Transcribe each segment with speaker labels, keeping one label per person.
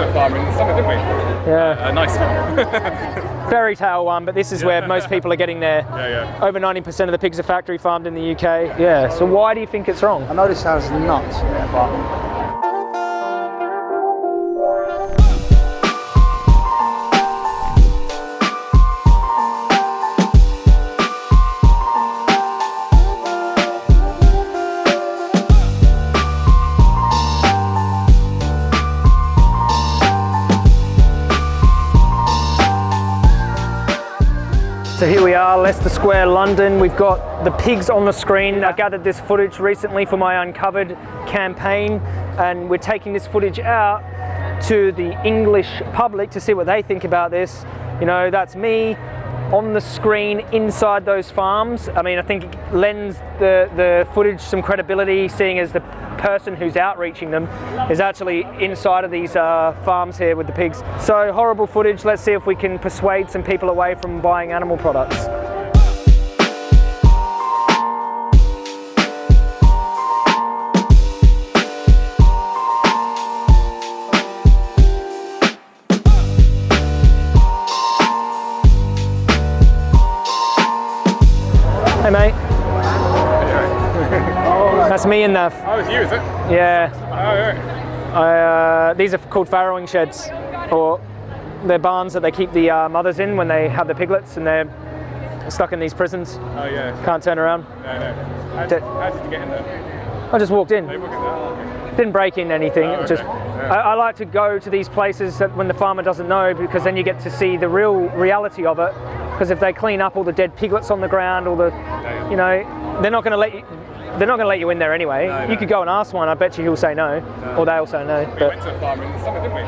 Speaker 1: to a farm in the summer, didn't we?
Speaker 2: Yeah.
Speaker 1: A nice farm.
Speaker 2: Fairy tale one, but this is where most people are getting their.
Speaker 1: Yeah, yeah.
Speaker 2: Over 90% of the pigs are factory farmed in the UK. Yeah. So why do you think it's wrong?
Speaker 3: I know this sounds nuts, but
Speaker 2: So here we are, Leicester Square, London. We've got the pigs on the screen. I gathered this footage recently for my Uncovered campaign, and we're taking this footage out to the English public to see what they think about this. You know, that's me on the screen inside those farms. I mean, I think it lends the, the footage some credibility, seeing as the person who's outreaching them is actually inside of these uh, farms here with the pigs. So horrible footage. Let's see if we can persuade some people away from buying animal products. Hey mate, that's me in the
Speaker 1: Oh, it's you, is it?
Speaker 2: yeah.
Speaker 1: Oh, yeah.
Speaker 2: I, uh, these are called farrowing sheds, or they're barns that they keep the uh, mothers in when they have the piglets and they're stuck in these prisons.
Speaker 1: Oh, yeah.
Speaker 2: Can't turn around.
Speaker 1: No, no. How did, how did you get in there?
Speaker 2: I just walked in.
Speaker 1: They look at that.
Speaker 2: Didn't break in anything.
Speaker 1: Oh,
Speaker 2: it just.
Speaker 1: Yeah.
Speaker 2: I, I like to go to these places that when the farmer doesn't know because then you get to see the real reality of it. Because if they clean up all the dead piglets on the ground, all the you know, they're not going to let you. They're not going to let you in there anyway.
Speaker 1: No,
Speaker 2: You could go and ask one. I bet you he'll say no, or they'll say no.
Speaker 1: We went to a farm in the summer, didn't we?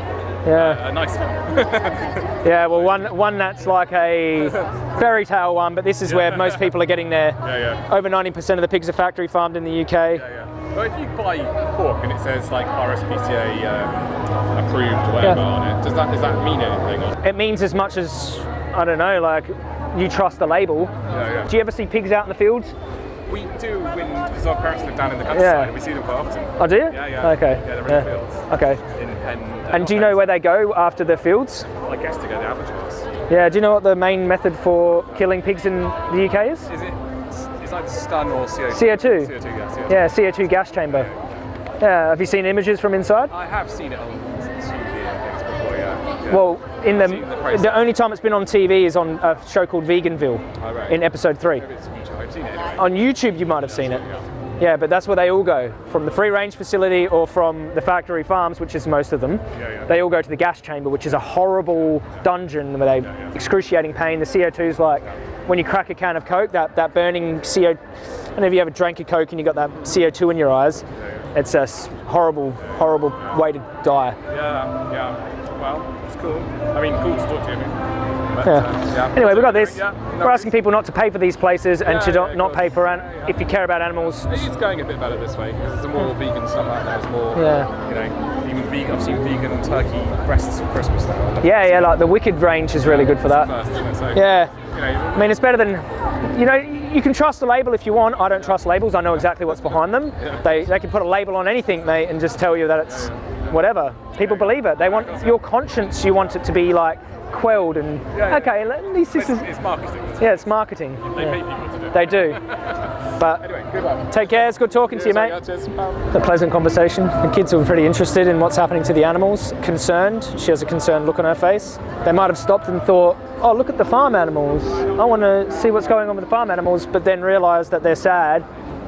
Speaker 2: yeah.
Speaker 1: A nice farm.
Speaker 2: Yeah, well, one one that's like a fairy tale one, but this is where most people are getting their.
Speaker 1: yeah, yeah.
Speaker 2: Over 90% of the pigs are factory farmed in the UK.
Speaker 1: Yeah, yeah. Well, if you buy pork and it says like RSPCA um, approved, whatever
Speaker 2: Yeah.
Speaker 1: on it, does that does that mean anything? Or?
Speaker 2: It means as much as I don't know, like you trust the label.
Speaker 1: Yeah, yeah.
Speaker 2: Do you ever see pigs out in the fields?
Speaker 1: We do when because our parents live down in the countryside
Speaker 2: Yeah.
Speaker 1: and we see them quite often.
Speaker 2: Oh, do you?
Speaker 1: Yeah, yeah.
Speaker 2: Okay.
Speaker 1: Yeah, they're in the fields.
Speaker 2: Okay.
Speaker 1: In pen.
Speaker 2: Uh, and do you know where they go after the fields?
Speaker 1: I guess to go to abattoirs.
Speaker 2: Yeah. Do you know what the main method for killing pigs in the UK is?
Speaker 1: Is it? It's like stun or CO2.
Speaker 2: CO2.
Speaker 1: CO2, yeah. CO2.
Speaker 2: Yeah, CO2 gas chamber. Yeah. Have you seen images from inside?
Speaker 1: I have seen it on TV before. Yeah. yeah.
Speaker 2: Well, in
Speaker 1: the
Speaker 2: the the only time it's been on TV is on a show called Veganville
Speaker 1: Oh, right.
Speaker 2: in episode three.
Speaker 1: Maybe it's YouTube. I've seen it anyway.
Speaker 2: On YouTube, you might have seen it.
Speaker 1: Yeah.
Speaker 2: Yeah, but that's where they all go from the free range facility or from the factory farms, which is most of them.
Speaker 1: Yeah, yeah.
Speaker 2: They all go to the gas chamber, which is a horrible dungeon where they
Speaker 1: yeah.
Speaker 2: excruciating pain. The CO2 is like when you crack a can of Coke, that, that burning CO. I don't know if you ever drank a Coke and you got that CO2 in your eyes. It's a horrible, horrible way to die.
Speaker 1: Yeah, yeah. Well, it's cool. I mean, cool to talk to you. But,
Speaker 2: Yeah.
Speaker 1: uh, yeah.
Speaker 2: Anyway, we've got this.
Speaker 1: Yeah,
Speaker 2: We're asking people not to pay for these places and to not, not pay for an, if you care about animals.
Speaker 1: It's going a bit better this way because there's more vegan stuff out there. There's more,
Speaker 2: Yeah.
Speaker 1: you know, even vegan. I've seen vegan turkey breasts for Christmas now.
Speaker 2: Yeah, yeah, like the Wicked range is really good for that.
Speaker 1: First, it? So,
Speaker 2: Yeah.
Speaker 1: You know,
Speaker 2: I mean, it's better than, you know, you can trust the label if you want. I don't trust labels. I know exactly what's behind them. They, they can put a label on anything, mate, and just tell you that it's whatever. People believe it. They want your conscience. You want it to be like quelled and
Speaker 1: Yeah, yeah.
Speaker 2: okay. At least this
Speaker 1: it's,
Speaker 2: is
Speaker 1: it's marketing. Isn't
Speaker 2: yeah, it's marketing.
Speaker 1: They
Speaker 2: Yeah.
Speaker 1: pay people to do it.
Speaker 2: They do. But
Speaker 1: Anyway, good luck.
Speaker 2: take care. It's good talking to you, mate.
Speaker 1: Yeah, cheers.
Speaker 2: A pleasant conversation. The kids were pretty interested in what's happening to the animals, concerned. She has a concerned look on her face. They might have stopped and thought, oh, look at the farm animals. I want to see what's going on with the farm animals, but then realised that they're sad.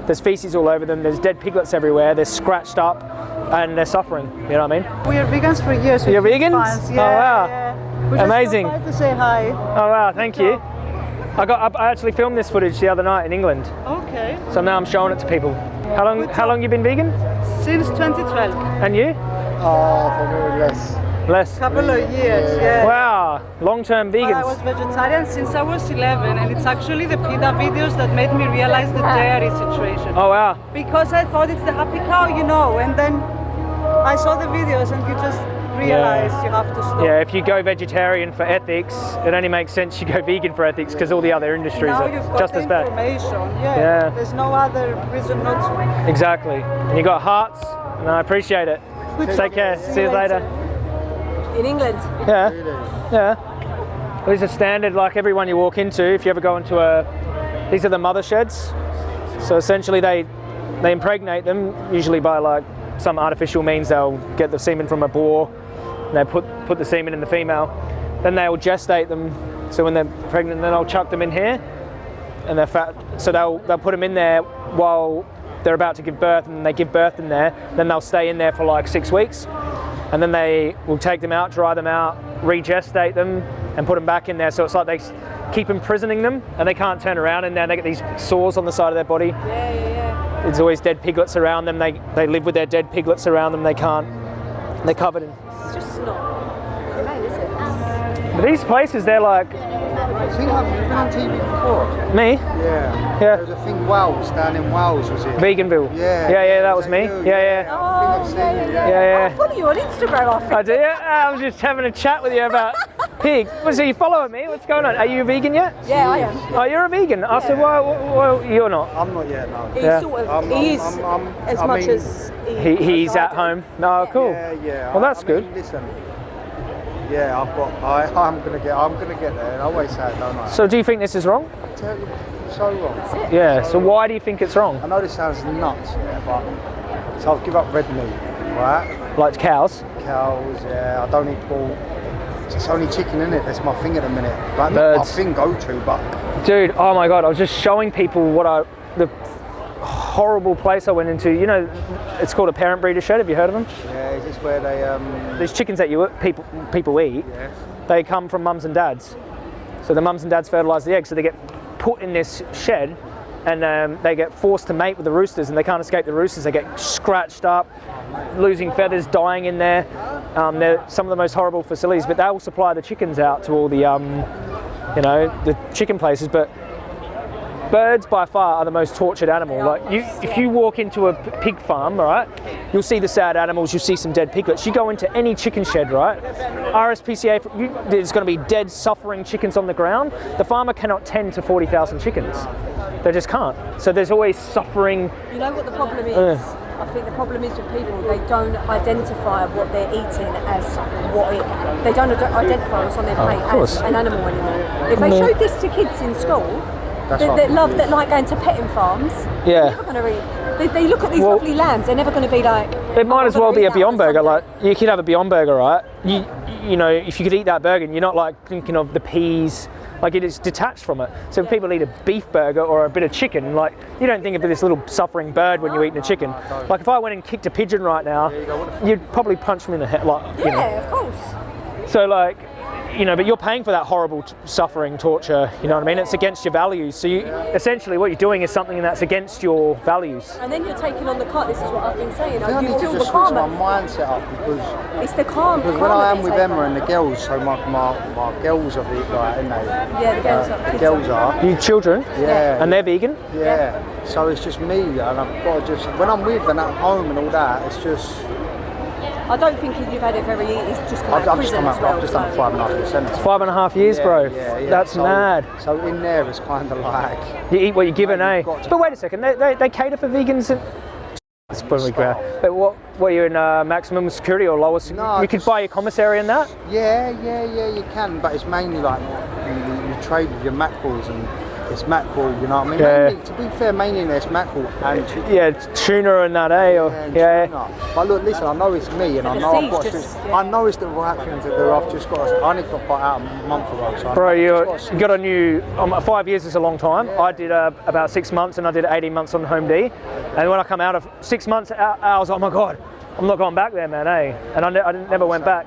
Speaker 2: There's feces all over them, there's dead piglets everywhere, they're scratched up, and they're suffering. You know what I mean?
Speaker 4: We are vegans for years.
Speaker 2: You're vegans?
Speaker 4: fans.
Speaker 2: Oh, wow.
Speaker 4: yeah. We just
Speaker 2: Amazing.
Speaker 4: wanted to say hi.
Speaker 2: Oh, wow, thank you. I, got, I actually filmed this footage the other night in England,
Speaker 4: Okay.
Speaker 2: so now I'm showing it to people. How long, how long you been vegan?
Speaker 4: Since 2012.
Speaker 2: And you?
Speaker 3: oh, for me less.
Speaker 2: Less.
Speaker 4: Couple of years. Yeah.
Speaker 2: Wow, long-term
Speaker 4: But I was vegetarian since I was 11, and it's actually the PETA videos that made me realize the dairy situation.
Speaker 2: Oh, wow.
Speaker 4: Because I thought it's the happy cow, you know, and then I saw the videos, and you just realize you have to stop.
Speaker 2: Yeah, if you go vegetarian for ethics, it only makes sense you go vegan for ethics because all the other industries
Speaker 4: now
Speaker 2: are
Speaker 4: you've got
Speaker 2: just as bad.
Speaker 4: Yeah.
Speaker 2: Yeah.
Speaker 4: There's no other reason not to.
Speaker 2: Exactly. And you got hearts, and I appreciate it.
Speaker 4: Good
Speaker 2: Take care.
Speaker 4: See
Speaker 2: See you
Speaker 4: you
Speaker 2: later.
Speaker 4: later.
Speaker 5: In England.
Speaker 2: Yeah.
Speaker 3: Really?
Speaker 2: Yeah. These are standard, like everyone you walk into. If you ever go into a, these are the mother sheds. So essentially, they they impregnate them usually by like some artificial means. They'll get the semen from a boar, and they put put the semen in the female. Then they'll gestate them. So when they're pregnant, then they'll chuck them in here, and they're fat. So they'll they'll put them in there while they're about to give birth, and they give birth in there. Then they'll stay in there for like six weeks and then they will take them out, dry them out, regestate them, and put them back in there. So it's like they keep imprisoning them, and they can't turn around in there. They get these sores on the side of their body.
Speaker 5: Yeah, yeah, yeah.
Speaker 2: There's always dead piglets around them. They they live with their dead piglets around them. They can't. They're covered in.
Speaker 5: It's just not humane, is it?
Speaker 2: But these places, they're like
Speaker 3: I think I've been on TV before.
Speaker 2: me,
Speaker 3: Yeah.
Speaker 2: Yeah.
Speaker 3: There was a thing Wales down in Wales, was it?
Speaker 2: Veganville.
Speaker 3: Yeah.
Speaker 2: yeah, yeah. That was me.
Speaker 3: you?
Speaker 2: Yeah, yeah.
Speaker 5: Oh,
Speaker 3: I think I've
Speaker 5: yeah,
Speaker 3: seen
Speaker 5: yeah,
Speaker 3: it,
Speaker 5: yeah.
Speaker 2: Yeah, yeah.
Speaker 5: I follow you on Instagram, I think.
Speaker 2: I do. Yeah, ah, I'm just having a chat with you about pig. Was he following me? What's going on? Are you a vegan yet?
Speaker 5: Yeah, I am.
Speaker 2: Oh, you're a vegan. I said, why, why, why you're not?
Speaker 3: I'm not yet, no.
Speaker 5: He
Speaker 2: Yeah.
Speaker 5: sort of,
Speaker 3: I'm-
Speaker 5: he is
Speaker 3: I'm- I'm-
Speaker 5: as
Speaker 3: I
Speaker 5: much
Speaker 3: mean-
Speaker 5: as
Speaker 2: He, he's at home. No, cool.
Speaker 3: Yeah, yeah.
Speaker 2: Well, that's
Speaker 3: I mean,
Speaker 2: good.
Speaker 3: Listen. Yeah, I've got. I, I'm gonna get. I'm gonna get there. I always say it, don't I?
Speaker 2: So do you think this is wrong?
Speaker 3: So wrong.
Speaker 2: Yeah. So why do you think it's wrong?
Speaker 3: I know this sounds nuts, yeah, but so I'll give up red meat, right?
Speaker 2: Like cows?
Speaker 3: Cows, yeah. I don't eat pork. It's only chicken in it. That's my thing at the minute. Like not
Speaker 2: Birds.
Speaker 3: my thing go to, but
Speaker 2: Dude, oh my god! I was just showing people what I the horrible place I went into. You know, it's called a parent breeder shed. Have you heard of them?
Speaker 3: yeah, is this where they um?
Speaker 2: These chickens that you people people eat,
Speaker 3: Yeah.
Speaker 2: they come from mums and dads. So the mums and dads fertilise the eggs, so they get put in this shed, and um, they get forced to mate with the roosters, and they can't escape the roosters. They get scratched up, losing feathers, dying in there. Um, they're some of the most horrible facilities, but they will supply the chickens out to all the, um, you know, the chicken places. But birds by far are the most tortured animal. Like you, if you walk into a pig farm, right, you'll see the sad animals. You'll see some dead piglets. You go into any chicken shed, right, RSPCA, you, there's going to be dead, suffering chickens on the ground. The farmer cannot tend to forty thousand chickens. They just can't. So there's always suffering.
Speaker 5: You know what the problem is?
Speaker 2: Uh.
Speaker 5: I think the problem is with people, they don't identify what they're eating as what it, they don't identify what's on their plate
Speaker 2: Oh,
Speaker 5: as an animal anymore. If they showed this to kids in school, that, that love, that like going to petting farms,
Speaker 2: Yeah.
Speaker 5: they're never going to eat. They, they look at these
Speaker 2: Well-
Speaker 5: lovely lambs, they're never going to be like.
Speaker 2: It might
Speaker 5: oh,
Speaker 2: as well be a Beyond Burger. Like you could have a Beyond Burger, right? You, you know, if you could eat that burger, and you're not like thinking of the peas. Like it is detached from it. So if people eat a beef burger or a bit of chicken, like you don't think of this little suffering bird when you're eating a chicken. Like if I went and kicked a pigeon right now, you'd probably punch me in the head. Like you know.
Speaker 5: Yeah, of course.
Speaker 2: So like, you know, but you're paying for that horrible t- suffering, torture. You know what I mean? It's against your values. So you essentially what you're doing is something that's against your values.
Speaker 5: And then you're taking on the cart. This is what I've been saying.
Speaker 3: I
Speaker 5: you
Speaker 3: need to
Speaker 5: feel the
Speaker 3: just switch my
Speaker 5: karma.
Speaker 3: mindset up because
Speaker 5: It's the calm.
Speaker 3: because when I am with Emma and the girls, so my my, my girls are the like, aren't they?
Speaker 5: Yeah, the girls
Speaker 3: Uh,
Speaker 5: are.
Speaker 3: the girls are.
Speaker 2: You children,
Speaker 3: Yeah.
Speaker 2: and they're vegan.
Speaker 3: Yeah. So it's just me, and I've got to just when I'm with them at home and all that, it's just
Speaker 5: I don't think you've had it very. It's just come
Speaker 3: I've,
Speaker 5: out
Speaker 3: I've just
Speaker 5: prison
Speaker 3: come
Speaker 5: as
Speaker 3: out.
Speaker 5: well.
Speaker 3: I've just done
Speaker 5: so-
Speaker 3: five and a half percent.
Speaker 2: Five and a half years, bro.
Speaker 3: Yeah, yeah.
Speaker 2: That's
Speaker 3: so,
Speaker 2: mad.
Speaker 3: So in there, it's kind of like
Speaker 2: You eat what you're given, eh?
Speaker 3: to-
Speaker 2: But wait a second, they, they, they cater for vegans. And... It's probably great. But what were you in uh, maximum security or lower? Sec-
Speaker 3: No,
Speaker 2: you could buy your commissary in that.
Speaker 3: yeah, yeah, yeah. You can, but it's mainly like you, you trade with your mackerels and it's mackerel. You know what I mean?
Speaker 2: Yeah.
Speaker 3: Mainly, to be fair, mainly it's mackerel and chicken.
Speaker 2: Yeah, tuna and that, eh? Or,
Speaker 3: and
Speaker 2: yeah.
Speaker 3: tuna. But look, listen, I know it's me, and I know I've
Speaker 5: seeds
Speaker 3: got. To,
Speaker 5: just-
Speaker 3: I know it's the right thing to do. I've just got. To, I only got bought out a month ago, so
Speaker 2: Bro, you
Speaker 3: just
Speaker 2: got a new. Um, five years is a long time.
Speaker 3: Yeah.
Speaker 2: I did uh, about six months, and I did 18 months on Home D. And when I come out of six months, out, I was, like, oh my god, I'm not going back there, man, eh? And I, ne- I didn't- never went back.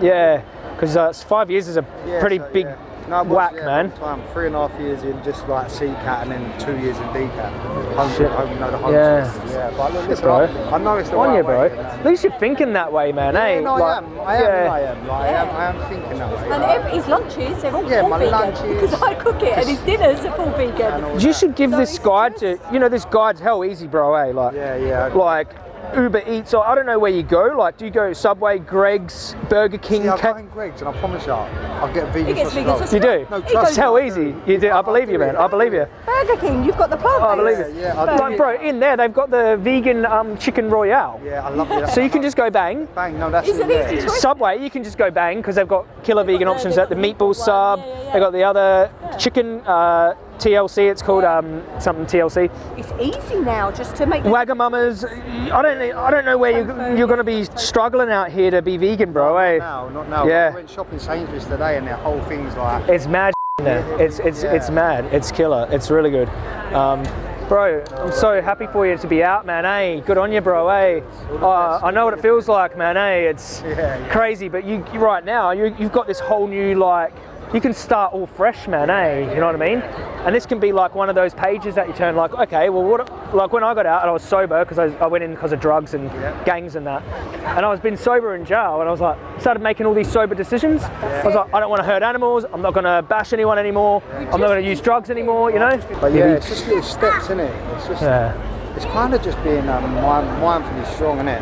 Speaker 2: Yeah, because uh, five years is a
Speaker 3: Yeah,
Speaker 2: pretty
Speaker 3: so,
Speaker 2: big
Speaker 3: yeah. No, it was,
Speaker 2: whack,
Speaker 3: yeah,
Speaker 2: man.
Speaker 3: Time. Three and a half years in just like C cat and then two years in DCAT. Home,
Speaker 2: Shit.
Speaker 3: home, you know, the home
Speaker 2: Yeah.
Speaker 3: system. yeah. But look, listen,
Speaker 2: bro.
Speaker 3: I, I know it's the
Speaker 2: On
Speaker 3: right
Speaker 2: you, bro.
Speaker 3: way.
Speaker 2: At least you're thinking that way, man, eh?
Speaker 3: Yeah, no, I am. I am.
Speaker 2: yeah.
Speaker 3: I am. Like, I am. I am thinking that way.
Speaker 5: And every, his lunches, they're all
Speaker 3: Yeah,
Speaker 5: full
Speaker 3: my
Speaker 5: vegan.
Speaker 3: lunches.
Speaker 5: Because I cook it, and his dinners are full vegan.
Speaker 2: You should give
Speaker 5: So
Speaker 2: this
Speaker 5: it's
Speaker 2: guide to, you know, this guide's hell easy, bro, eh? Like,
Speaker 3: Yeah, yeah.
Speaker 2: like Uber Eats or I don't know where you go. Like, do you go Subway, Greggs, Burger King?
Speaker 3: Yeah, I'll
Speaker 2: Ca-
Speaker 3: go in Greggs and I promise you, I'll get a vegan
Speaker 5: He gets
Speaker 3: sausage
Speaker 5: vegan sausage
Speaker 2: you do?
Speaker 3: No,
Speaker 5: He
Speaker 3: trust
Speaker 2: That's how easy you do. I believe you, man. I believe you.
Speaker 5: Burger King, you've got the plant
Speaker 2: Oh, I believe it.
Speaker 3: Yeah, I'll do
Speaker 2: Like, bro, in there they've got the vegan um, chicken royale.
Speaker 3: Yeah, I love it.
Speaker 2: So you can just go bang.
Speaker 3: bang. No, that's
Speaker 5: Is
Speaker 3: it.
Speaker 5: it easy to
Speaker 2: Subway, you can just go bang because they've got killer
Speaker 5: They've
Speaker 2: vegan
Speaker 5: got
Speaker 2: options. At the meatball
Speaker 5: meatball
Speaker 2: sub,
Speaker 5: one, yeah, yeah, yeah.
Speaker 2: they got the other chicken uh, TLC. It's called um, something TLC.
Speaker 5: It's easy now just to make the
Speaker 2: Wagamamas. I don't. I don't know where you, you're going to be struggling out here to be vegan, bro. Eh?
Speaker 3: Now, not now.
Speaker 2: Yeah.
Speaker 3: I went shopping Sainsbury's today and their whole thing's like.
Speaker 2: It's mad in there. It's it's it's mad. It's killer. It's really good. Um, bro, I'm so happy for you to be out, man. Hey, good on you, bro. Hey, uh, I know what it feels like, man. Hey, it's
Speaker 3: Yeah, yeah.
Speaker 2: crazy, but you, you right now you, you've got this whole new like. You can start all fresh, man. Eh? You know what I mean? And this can be like one of those pages that you turn like, okay, well, what? Like when I got out and I was sober because I, I went in because of drugs and gangs and that, and I was been sober in jail, and I was like, started making all these sober decisions. I was like, I don't want to hurt animals. I'm not going to bash anyone anymore. I'm not going to use drugs anymore. You know?
Speaker 3: But yeah, it's just little steps, in it? It's just.
Speaker 2: Yeah.
Speaker 3: It's kind of just being um, mind, mindfully strong, innit?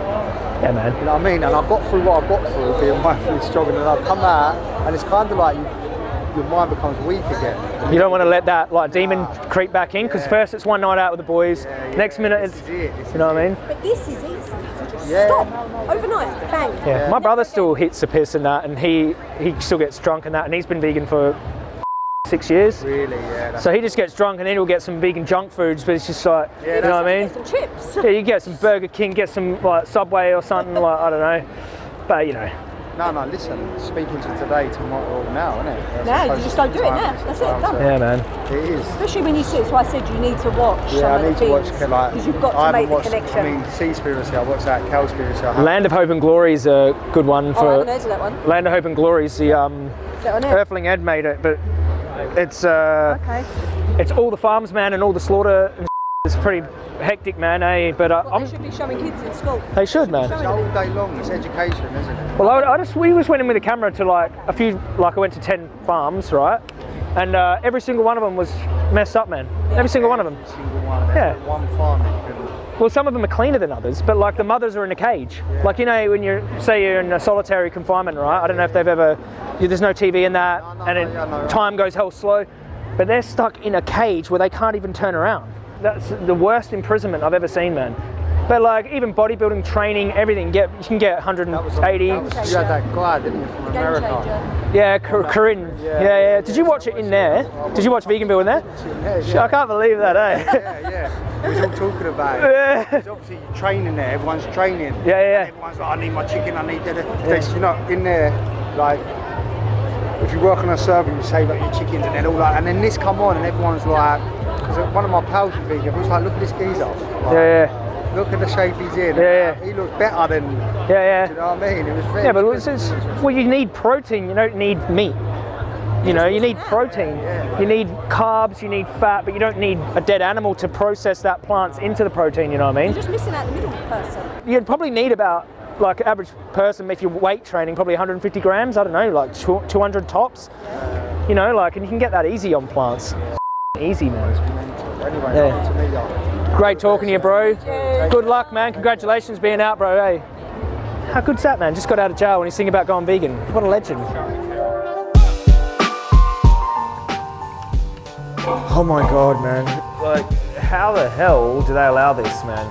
Speaker 2: Yeah, man.
Speaker 3: You know what I mean? And I got through what I got through being mindfully strong, and then I come out, and it's kind of like you, your mind becomes weak again.
Speaker 2: You don't want to let that like demon creep back in because first it's one night out with the boys, next minute it's,
Speaker 3: is it.
Speaker 2: You know what I mean?
Speaker 5: But this is easy.
Speaker 3: Yeah.
Speaker 5: Stop overnight. Bang.
Speaker 2: Yeah. My brother still hits the piss and that, and he he still gets drunk and that, and he's been vegan for six years.
Speaker 3: Really, yeah.
Speaker 2: So he just gets drunk and then he'll get some vegan junk foods, but it's just like, you know what I mean?
Speaker 5: Get some chips.
Speaker 2: Yeah, you get some Burger King, get some like Subway or something like I don't know, but you know,
Speaker 3: No, no, listen, speaking to today, tomorrow, now, isn't it?
Speaker 5: No, you just don't do it now. That's it, done.
Speaker 2: yeah, man.
Speaker 3: It is.
Speaker 5: Especially when you see it. So I said you need to watch
Speaker 3: Yeah,
Speaker 5: of
Speaker 3: I need
Speaker 5: the
Speaker 3: to watch
Speaker 5: things
Speaker 3: like
Speaker 5: because you've got to
Speaker 3: haven't
Speaker 5: make the
Speaker 3: watched,
Speaker 5: connection.
Speaker 3: I mean, Seaspiracy, I watched that, Cowspiracy. I haven't-
Speaker 2: Land of Hope and Glory is a good one
Speaker 5: oh, I
Speaker 2: for
Speaker 5: haven't heard of that one.
Speaker 2: Land of Hope and Glory is the um,
Speaker 5: Is that on it?
Speaker 2: Earthling Ed made it, but it's uh,
Speaker 5: Okay.
Speaker 2: it's all the farms, man, and all the slaughter. And it's pretty hectic, man. Eh? But uh,
Speaker 5: Well,
Speaker 2: I'm,
Speaker 5: they should be showing kids in school.
Speaker 2: they should, man.
Speaker 3: It's all day long, it's education, isn't it?
Speaker 2: Well, I, I just we just went in with a camera to like a few, like I went to ten farms, right? And uh, every single one of them was messed up, man. Every single one of them.
Speaker 3: Single one. There's
Speaker 2: Yeah.
Speaker 3: One farm that you can.
Speaker 2: Well, some of them are cleaner than others, but like the mothers are in a cage. Like you know, when you say you're in a solitary confinement, right? I don't know if they've ever. There's no TV in that,
Speaker 3: No, no,
Speaker 2: and
Speaker 3: no,
Speaker 2: it,
Speaker 3: yeah, no.
Speaker 2: time goes hell slow. But they're stuck in a cage where they can't even turn around. That's the worst imprisonment I've ever seen, man. But like even bodybuilding training, everything, get you can get
Speaker 3: That was,
Speaker 2: 180.
Speaker 3: that was, you had that guy, didn't you, from America?
Speaker 2: Yeah, Cor- Corinne. Yeah, yeah, Did you watch it in there? Did you watch Veganville in there?
Speaker 3: Yeah, yeah.
Speaker 2: I can't believe that, eh?
Speaker 3: Yeah, yeah. We was all talking about it.
Speaker 2: Yeah.
Speaker 3: Because obviously you're training there, everyone's training.
Speaker 2: Yeah, yeah.
Speaker 3: Everyone's like, I need my chicken, I need that. Yeah. You know, in there, like, if you work on a server, you save up your chickens, and then all like, and then this come on, and everyone's like, because one of my pals was vegan, he was like, look at this geezer. Like,
Speaker 2: Yeah, yeah.
Speaker 3: Look at the shape he's in.
Speaker 2: Yeah,
Speaker 3: He looks better than,
Speaker 2: Yeah, yeah.
Speaker 3: you know what I mean? It was very
Speaker 2: Yeah, but it's, it's, well, you need protein. You don't need meat. You know, you need protein. You need carbs. You need fat, but you don't need a dead animal to process that plants into the protein. You know what I mean?
Speaker 5: You're
Speaker 2: mean?
Speaker 5: just missing out the middle person.
Speaker 2: You'd probably need about like average person if you're weight training, probably 150 grams. I don't know, like 200 tops. You know, like, and you can get that easy on plants. Easy, man.
Speaker 3: Anyway,
Speaker 2: Yeah.
Speaker 3: to me, like,
Speaker 2: Great talking to you, bro. Good luck, man. Congratulations being out, bro. Hey. How good's that, man? Just got out of jail and he's thinking about going vegan. What a legend. Oh my god, man. Like, how the hell do they allow this, man?